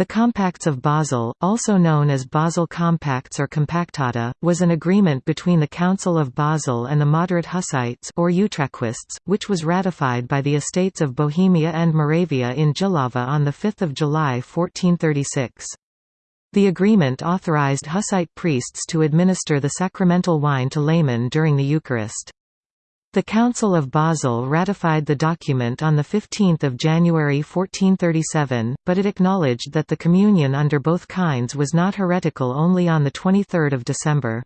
The Compacts of Basel, also known as Basel Compacts or Compactata, was an agreement between the Council of Basel and the moderate Hussites or Utraquists, which was ratified by the Estates of Bohemia and Moravia in Jihlava on 5 July 1436. The agreement authorized Hussite priests to administer the sacramental wine to laymen during the Eucharist. The Council of Basel ratified the document on 15 January 1437, but it acknowledged that the communion under both kinds was not heretical only on 23 December.